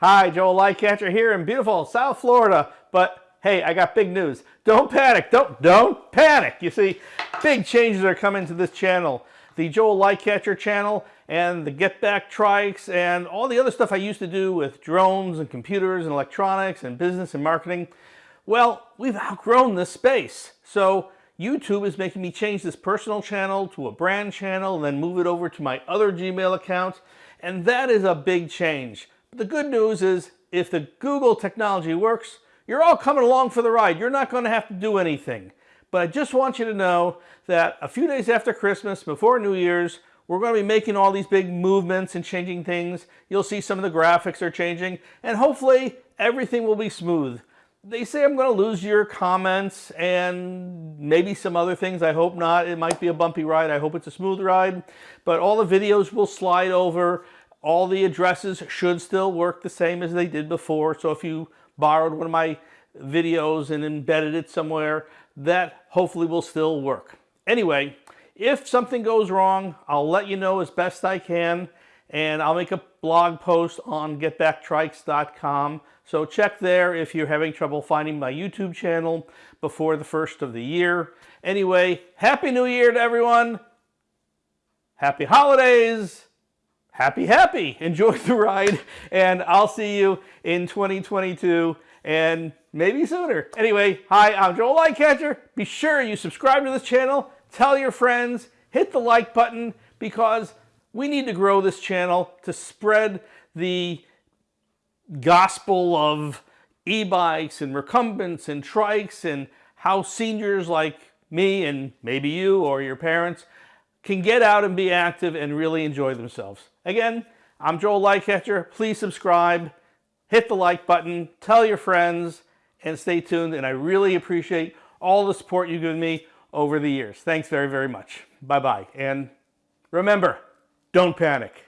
Hi, Joel Lightcatcher here in beautiful South Florida. But hey, I got big news. Don't panic. Don't don't panic. You see, big changes are coming to this channel. The Joel Lightcatcher channel and the Get Back Trikes and all the other stuff I used to do with drones and computers and electronics and business and marketing. Well, we've outgrown this space. So YouTube is making me change this personal channel to a brand channel and then move it over to my other Gmail account. And that is a big change. The good news is if the Google technology works, you're all coming along for the ride. You're not going to have to do anything. But I just want you to know that a few days after Christmas, before New Year's, we're going to be making all these big movements and changing things. You'll see some of the graphics are changing, and hopefully everything will be smooth. They say I'm going to lose your comments and maybe some other things. I hope not. It might be a bumpy ride. I hope it's a smooth ride. But all the videos will slide over all the addresses should still work the same as they did before. So if you borrowed one of my videos and embedded it somewhere, that hopefully will still work. Anyway, if something goes wrong, I'll let you know as best I can and I'll make a blog post on getbacktrikes.com. So check there if you're having trouble finding my YouTube channel before the first of the year. Anyway, Happy New Year to everyone. Happy holidays happy, happy. Enjoy the ride, and I'll see you in 2022 and maybe sooner. Anyway, hi, I'm Joel Lightcatcher. Be sure you subscribe to this channel, tell your friends, hit the like button because we need to grow this channel to spread the gospel of e-bikes and recumbents and trikes and how seniors like me and maybe you or your parents can get out and be active and really enjoy themselves. Again, I'm Joel Lightcatcher. Please subscribe, hit the like button, tell your friends, and stay tuned. And I really appreciate all the support you've given me over the years. Thanks very, very much. Bye-bye. And remember, don't panic.